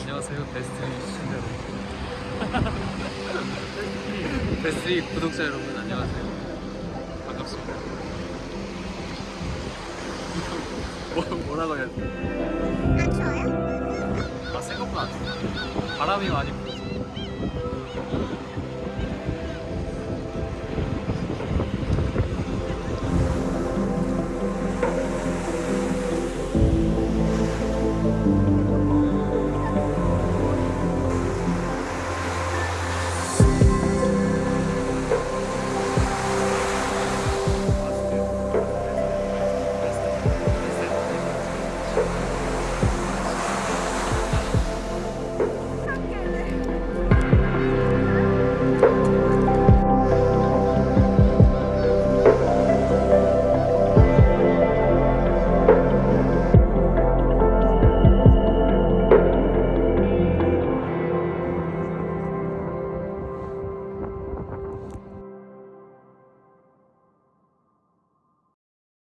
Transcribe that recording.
안녕하세요. 베스트리 시청자 베스트리 구독자 여러분 안녕하세요. 반갑습니다. 뭐, 뭐라고 해야 돼? 아, 안 좋아요? 아 생각보다 안 좋아요 바람이 많이 불어서.